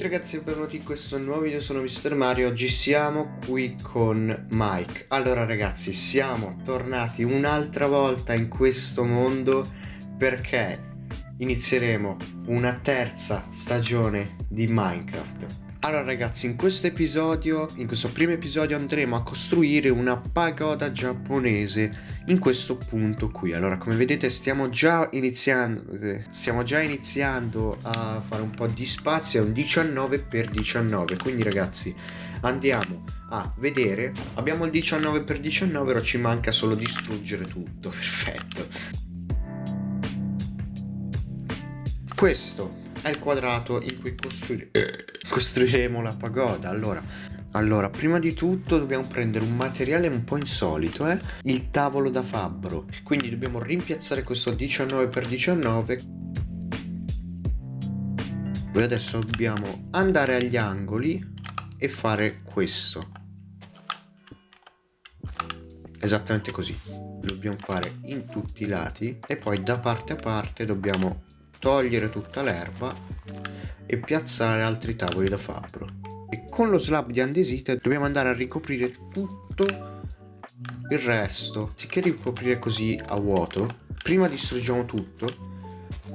tutti ragazzi e benvenuti in questo nuovo video, sono Mr. Mario. Oggi siamo qui con Mike. Allora ragazzi, siamo tornati un'altra volta in questo mondo Perché inizieremo una terza stagione di Minecraft allora ragazzi, in questo episodio, in questo primo episodio andremo a costruire una pagoda giapponese in questo punto qui. Allora, come vedete stiamo già iniziando, eh, stiamo già iniziando a fare un po' di spazio, è un 19x19, quindi ragazzi andiamo a vedere, abbiamo il 19x19, ora ci manca solo distruggere tutto, perfetto. Questo è il quadrato in cui costruire, eh, costruiremo la pagoda. Allora, allora, prima di tutto dobbiamo prendere un materiale un po' insolito, eh? Il tavolo da fabbro. Quindi dobbiamo rimpiazzare questo 19x19. Poi adesso dobbiamo andare agli angoli e fare questo. Esattamente così. Dobbiamo fare in tutti i lati e poi da parte a parte dobbiamo togliere tutta l'erba e piazzare altri tavoli da fabbro. E con lo slab di andesite dobbiamo andare a ricoprire tutto il resto. Anziché ricoprire così a vuoto, prima distruggiamo tutto,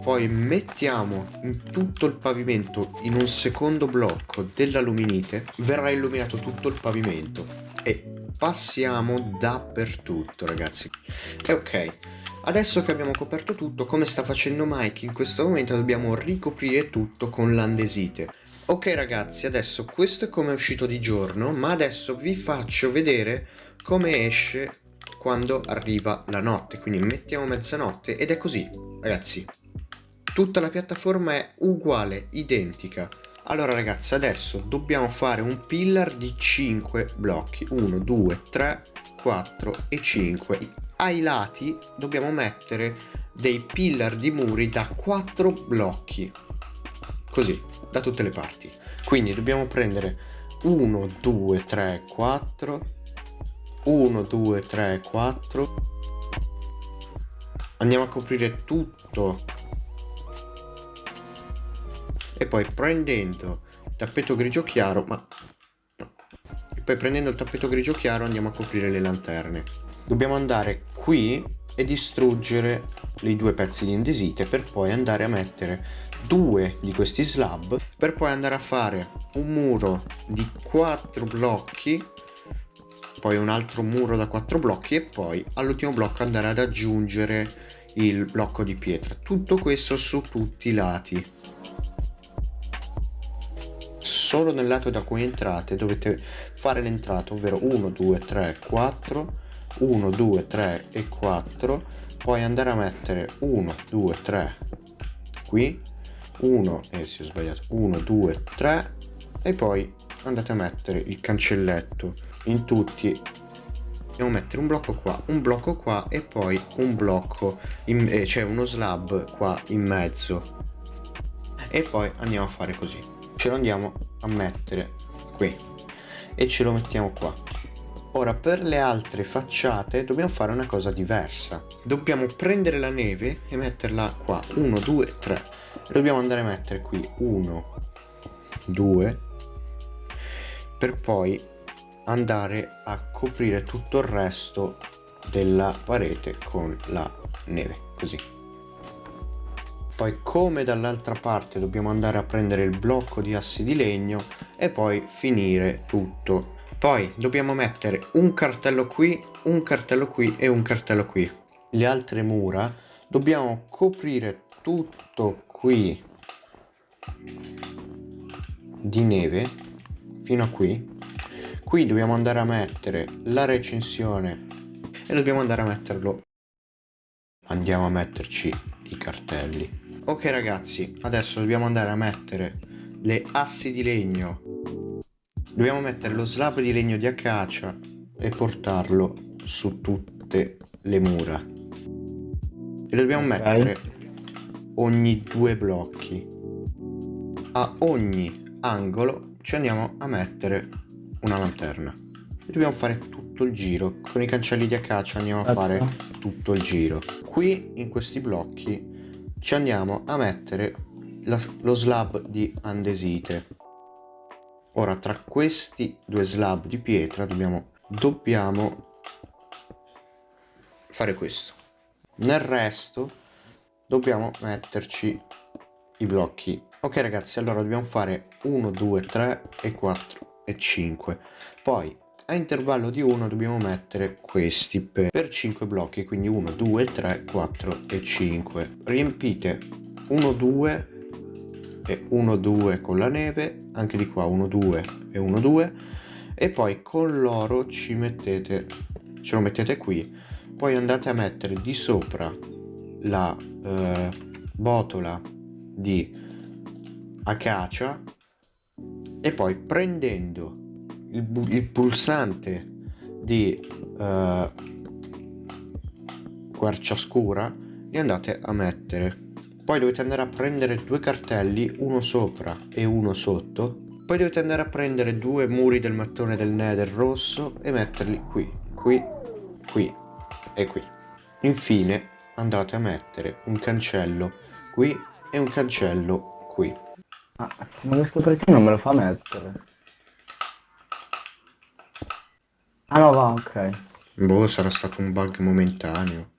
poi mettiamo in tutto il pavimento in un secondo blocco dell'aluminite, verrà illuminato tutto il pavimento e passiamo dappertutto ragazzi. E ok, Adesso che abbiamo coperto tutto, come sta facendo Mike in questo momento, dobbiamo ricoprire tutto con l'andesite. Ok ragazzi, adesso questo è come è uscito di giorno, ma adesso vi faccio vedere come esce quando arriva la notte. Quindi mettiamo mezzanotte ed è così, ragazzi. Tutta la piattaforma è uguale, identica. Allora ragazzi, adesso dobbiamo fare un pillar di 5 blocchi. 1, 2, 3, 4 e 5 ai lati dobbiamo mettere dei pillar di muri da 4 blocchi così da tutte le parti. Quindi dobbiamo prendere 1 2 3 4 1 2 3 4 andiamo a coprire tutto. E poi prendendo tappeto grigio chiaro ma poi prendendo il tappeto grigio chiaro andiamo a coprire le lanterne. Dobbiamo andare qui e distruggere i due pezzi di indesite per poi andare a mettere due di questi slab per poi andare a fare un muro di quattro blocchi poi un altro muro da quattro blocchi e poi all'ultimo blocco andare ad aggiungere il blocco di pietra. Tutto questo su tutti i lati. Solo nel lato da cui entrate dovete fare l'entrata ovvero 1 2 3 4 1 2 3 e 4 poi andare a mettere 1 2 3 qui 1 e eh, si è sbagliato 1 2 3 e poi andate a mettere il cancelletto in tutti. Dobbiamo mettere un blocco qua un blocco qua e poi un blocco in, eh, cioè uno slab qua in mezzo. E poi andiamo a fare così. Ce lo andiamo a mettere qui e ce lo mettiamo qua Ora per le altre facciate dobbiamo fare una cosa diversa. Dobbiamo prendere la neve e metterla qua. 1, 2, 3. Dobbiamo andare a mettere qui 1, 2. Per poi andare a coprire tutto il resto della parete con la neve. Così. Poi come dall'altra parte dobbiamo andare a prendere il blocco di assi di legno e poi finire tutto poi dobbiamo mettere un cartello qui, un cartello qui e un cartello qui. Le altre mura dobbiamo coprire tutto qui di neve fino a qui. Qui dobbiamo andare a mettere la recensione e dobbiamo andare a metterlo. Andiamo a metterci i cartelli. Ok ragazzi, adesso dobbiamo andare a mettere le assi di legno Dobbiamo mettere lo slab di legno di acacia e portarlo su tutte le mura. E dobbiamo okay. mettere ogni due blocchi. A ogni angolo ci andiamo a mettere una lanterna. E dobbiamo fare tutto il giro. Con i cancelli di acacia andiamo a fare tutto il giro. Qui in questi blocchi ci andiamo a mettere la, lo slab di andesite. Ora tra questi due slab di pietra dobbiamo dobbiamo fare questo. Nel resto dobbiamo metterci i blocchi. Ok ragazzi allora dobbiamo fare 1 2 3 e 4 e 5 poi a intervallo di 1 dobbiamo mettere questi per, per 5 blocchi quindi 1 2 3 4 e 5 riempite 1 2 e 1 2 con la neve anche di qua 1 2 e 1 2 e poi con l'oro ci mettete ce lo mettete qui. Poi andate a mettere di sopra la eh, botola di acacia e poi prendendo il, il pulsante di uh, quercia scura li andate a mettere. Poi dovete andare a prendere due cartelli uno sopra e uno sotto. Poi dovete andare a prendere due muri del mattone del nether rosso e metterli qui qui qui e qui. Infine andate a mettere un cancello qui e un cancello qui. Ah, come riesco perché non me lo fa mettere Ah no, va, ok. Boh, sarà stato un bug momentaneo.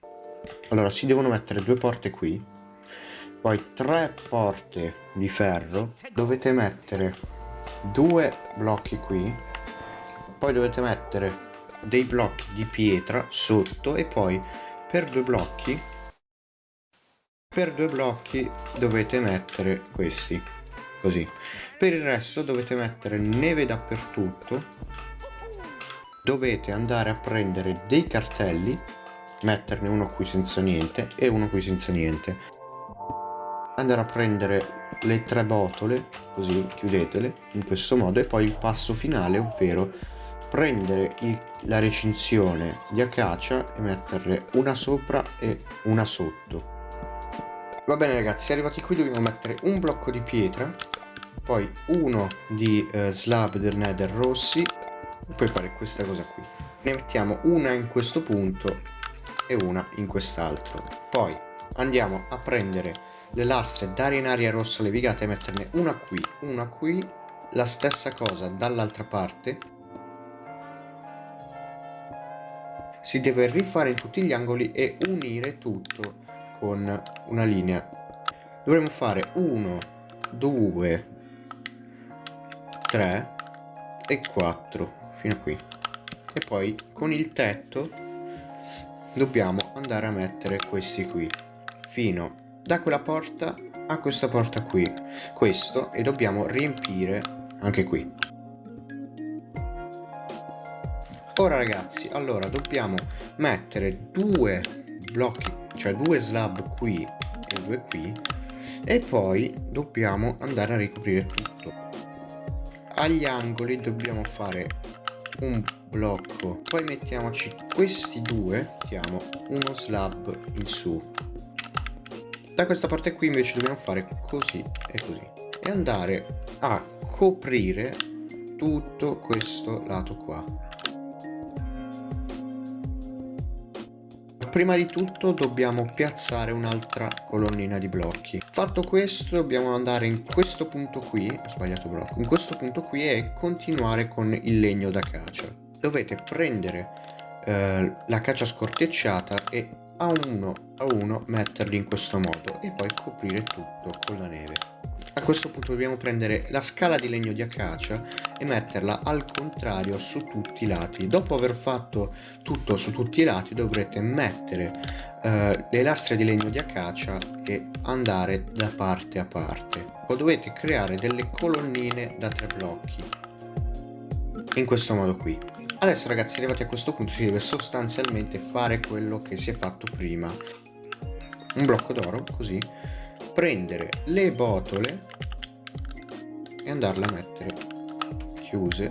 Allora, si devono mettere due porte qui. Poi tre porte di ferro. Dovete mettere due blocchi qui. Poi dovete mettere dei blocchi di pietra sotto. E poi per due blocchi... Per due blocchi dovete mettere questi. Così. Per il resto dovete mettere neve dappertutto dovete andare a prendere dei cartelli metterne uno qui senza niente e uno qui senza niente. Andare a prendere le tre botole così chiudetele in questo modo e poi il passo finale ovvero prendere il, la recinzione di acacia e metterle una sopra e una sotto. Va bene ragazzi arrivati qui dobbiamo mettere un blocco di pietra poi uno di eh, slab del nether rossi puoi fare questa cosa qui. Ne mettiamo una in questo punto e una in quest'altro. Poi andiamo a prendere le lastre d'arenaria rossa levigate e metterne una qui una qui la stessa cosa dall'altra parte. Si deve rifare in tutti gli angoli e unire tutto con una linea. Dovremo fare 1 2 3 e 4 fino a qui. E poi con il tetto dobbiamo andare a mettere questi qui fino da quella porta a questa porta qui. Questo e dobbiamo riempire anche qui. Ora ragazzi allora dobbiamo mettere due blocchi cioè due slab qui e due qui e poi dobbiamo andare a ricoprire tutto. Agli angoli dobbiamo fare un blocco. Poi mettiamoci questi due mettiamo uno slab in su. Da questa parte qui invece dobbiamo fare così e così. E andare a coprire tutto questo lato qua prima di tutto dobbiamo piazzare un'altra colonnina di blocchi. Fatto questo dobbiamo andare in questo punto qui ho sbagliato blocco in questo punto qui e continuare con il legno d'acacia dovete prendere eh, la cacia scortecciata e a uno a uno metterli in questo modo e poi coprire tutto con la neve a questo punto dobbiamo prendere la scala di legno di acacia e metterla al contrario su tutti i lati. Dopo aver fatto tutto su tutti i lati dovrete mettere eh, le lastre di legno di acacia e andare da parte a parte. Poi dovete creare delle colonnine da tre blocchi. In questo modo qui. Adesso ragazzi arrivati a questo punto si deve sostanzialmente fare quello che si è fatto prima. Un blocco d'oro così prendere le botole e andarle a mettere chiuse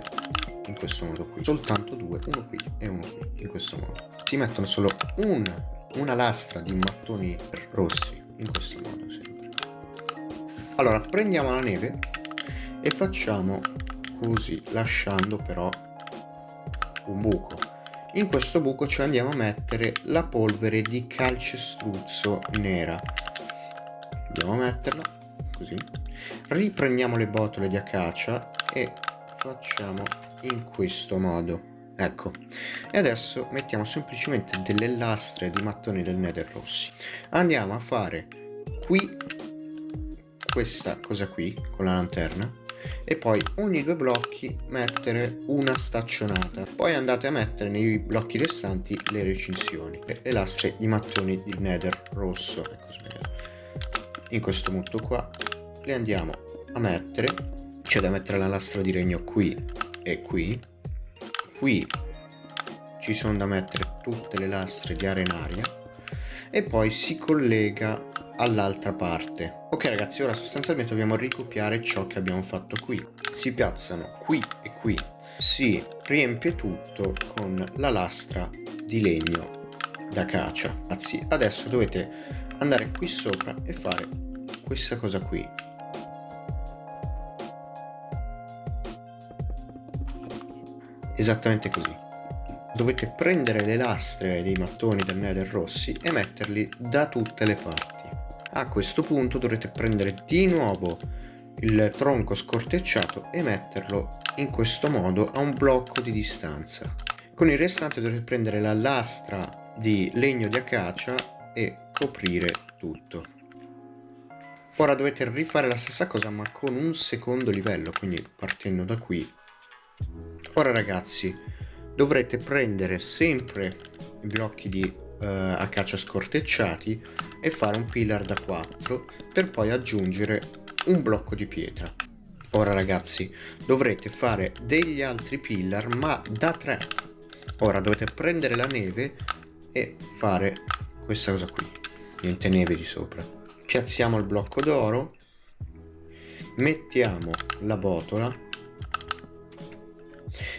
in questo modo qui. Soltanto due uno qui e uno qui in questo modo. Si mettono solo un, una lastra di mattoni rossi in questo modo sempre. Allora prendiamo la neve e facciamo così lasciando però un buco. In questo buco ci andiamo a mettere la polvere di calcestruzzo nera a metterla così. Riprendiamo le botole di acacia e facciamo in questo modo. Ecco. E adesso mettiamo semplicemente delle lastre di mattoni del nether rossi. Andiamo a fare qui questa cosa qui con la lanterna e poi ogni due blocchi mettere una staccionata. Poi andate a mettere nei blocchi restanti le recinzioni le lastre di mattoni di nether rosso. Ecco in questo punto qua le andiamo a mettere c'è da mettere la lastra di regno qui e qui. Qui ci sono da mettere tutte le lastre di arenaria e poi si collega all'altra parte. Ok ragazzi ora sostanzialmente dobbiamo ricopiare ciò che abbiamo fatto qui. Si piazzano qui e qui. Si riempie tutto con la lastra di legno da cacia ragazzi adesso dovete andare qui sopra e fare questa cosa qui. Esattamente così. Dovete prendere le lastre dei mattoni del nether rossi e metterli da tutte le parti. A questo punto dovrete prendere di nuovo il tronco scortecciato e metterlo in questo modo a un blocco di distanza. Con il restante dovrete prendere la lastra di legno di acacia e coprire tutto. Ora dovete rifare la stessa cosa ma con un secondo livello quindi partendo da qui. Ora ragazzi dovrete prendere sempre i blocchi di eh, acacia scortecciati e fare un pillar da 4 per poi aggiungere un blocco di pietra. Ora ragazzi dovrete fare degli altri pillar ma da 3 ora dovete prendere la neve e fare questa cosa qui niente neve di sopra. Piazziamo il blocco d'oro. Mettiamo la botola.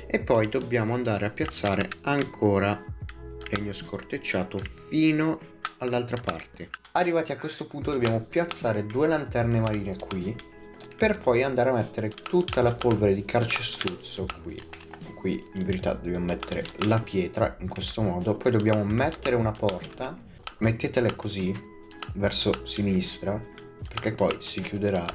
E poi dobbiamo andare a piazzare ancora legno scortecciato fino all'altra parte. Arrivati a questo punto dobbiamo piazzare due lanterne marine qui per poi andare a mettere tutta la polvere di carcestruzzo qui. Qui in verità dobbiamo mettere la pietra in questo modo. Poi dobbiamo mettere una porta mettetele così verso sinistra perché poi si chiuderà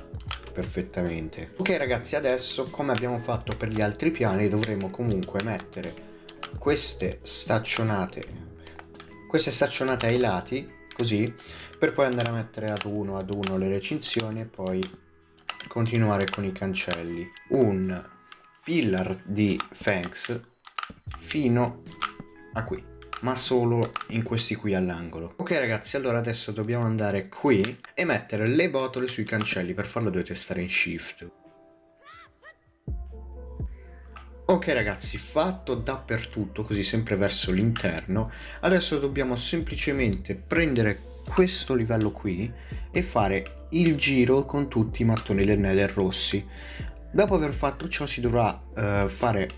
perfettamente. Ok ragazzi adesso come abbiamo fatto per gli altri piani dovremo comunque mettere queste staccionate queste staccionate ai lati così per poi andare a mettere ad uno ad uno le recinzioni e poi continuare con i cancelli. Un pillar di Fangs fino a qui ma solo in questi qui all'angolo. Ok ragazzi allora adesso dobbiamo andare qui e mettere le botole sui cancelli per farlo dovete stare in shift. Ok ragazzi, fatto dappertutto, così sempre verso l'interno, adesso dobbiamo semplicemente prendere questo livello qui e fare il giro con tutti i mattoni del nether rossi. Dopo aver fatto ciò si dovrà uh, fare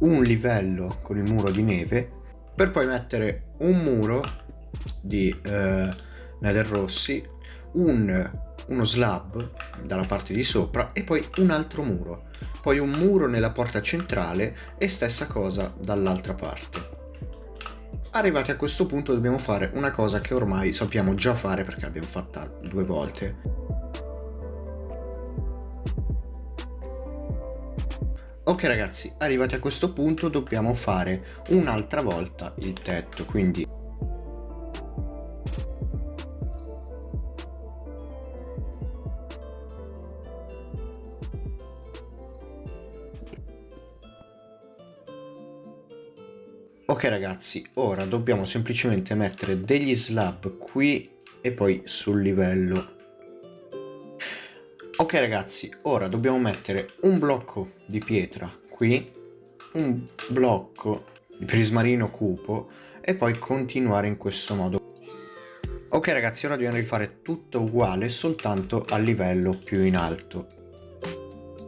un livello con il muro di neve per poi mettere un muro di uh, nether rossi, un, uno slab dalla parte di sopra e poi un altro muro poi un muro nella porta centrale e stessa cosa dall'altra parte. Arrivati a questo punto dobbiamo fare una cosa che ormai sappiamo già fare perché l'abbiamo fatta due volte. Ok ragazzi, arrivati a questo punto dobbiamo fare un'altra volta il tetto, quindi Ok ragazzi, ora dobbiamo semplicemente mettere degli slab qui e poi sul livello. Ok ragazzi, ora dobbiamo mettere un blocco di pietra qui, un blocco di prismarino cupo e poi continuare in questo modo. Ok ragazzi, ora dobbiamo rifare tutto uguale soltanto a livello più in alto.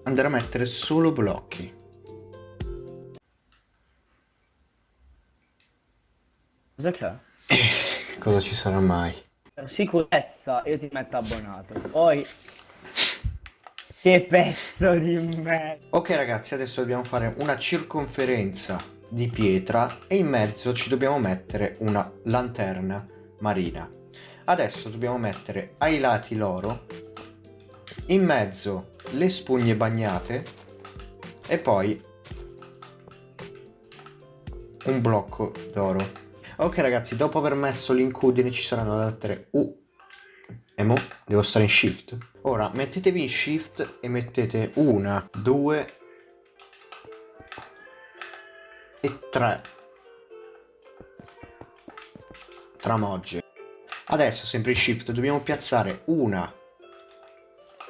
Andare a mettere solo blocchi. Cosa c'è? Cosa ci sarà mai? Sicurezza io ti metto abbonato. Poi... Che pezzo di me! Ok ragazzi, adesso dobbiamo fare una circonferenza di pietra e in mezzo ci dobbiamo mettere una lanterna marina. Adesso dobbiamo mettere ai lati l'oro, in mezzo le spugne bagnate e poi un blocco d'oro. Ok ragazzi, dopo aver messo l'incudine ci saranno le lettere U e mo devo stare in shift. Ora mettetevi in shift e mettete una, due e tre tramogge. Adesso sempre in shift dobbiamo piazzare una,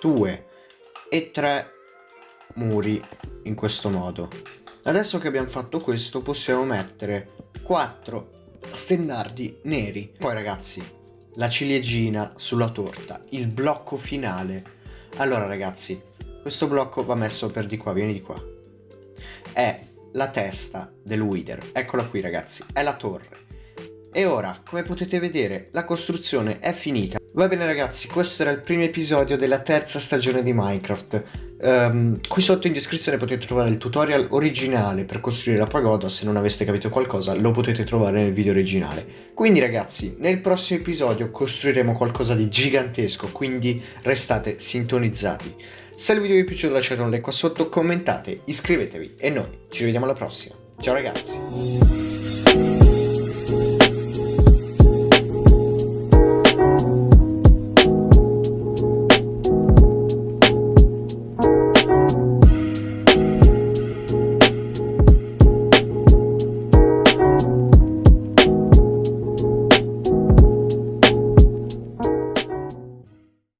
due e tre muri in questo modo. Adesso che abbiamo fatto questo possiamo mettere quattro stendardi neri. Poi ragazzi, la ciliegina sulla torta, il blocco finale. Allora ragazzi, questo blocco va messo per di qua, vieni di qua. È la testa del Wither, eccola qui ragazzi, è la torre. E ora, come potete vedere, la costruzione è finita. Va bene ragazzi, questo era il primo episodio della terza stagione di Minecraft. Um, qui sotto in descrizione potete trovare il tutorial originale per costruire la pagoda, se non aveste capito qualcosa lo potete trovare nel video originale. Quindi ragazzi, nel prossimo episodio costruiremo qualcosa di gigantesco, quindi restate sintonizzati. Se il video vi è piaciuto lasciate un like qua sotto, commentate, iscrivetevi e noi ci rivediamo alla prossima. Ciao ragazzi!